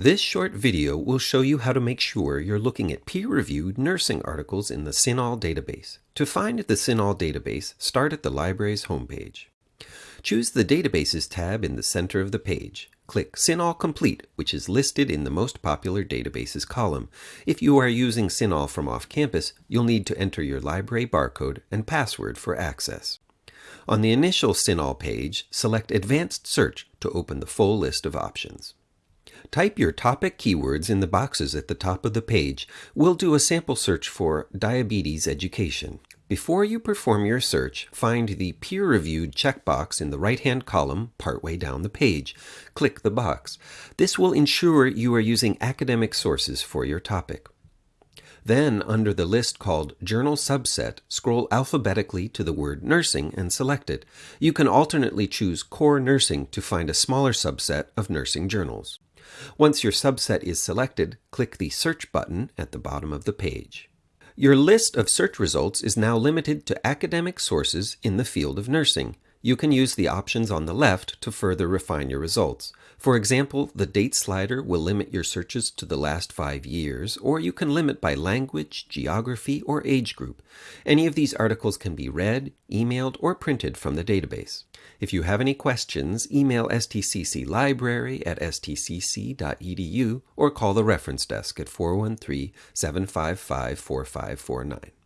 This short video will show you how to make sure you're looking at peer-reviewed nursing articles in the CINAHL database. To find the CINAHL database, start at the library's homepage. Choose the Databases tab in the center of the page. Click CINAHL Complete, which is listed in the Most Popular Databases column. If you are using CINAHL from off-campus, you'll need to enter your library barcode and password for access. On the initial CINAHL page, select Advanced Search to open the full list of options. Type your topic keywords in the boxes at the top of the page. We'll do a sample search for diabetes education. Before you perform your search, find the peer-reviewed checkbox in the right-hand column partway down the page. Click the box. This will ensure you are using academic sources for your topic. Then, under the list called Journal Subset, scroll alphabetically to the word Nursing and select it. You can alternately choose Core Nursing to find a smaller subset of nursing journals. Once your subset is selected, click the Search button at the bottom of the page. Your list of search results is now limited to academic sources in the field of nursing. You can use the options on the left to further refine your results. For example, the date slider will limit your searches to the last five years, or you can limit by language, geography, or age group. Any of these articles can be read, emailed, or printed from the database. If you have any questions, email stcc library at stcc.edu or call the reference desk at 413 755 4549.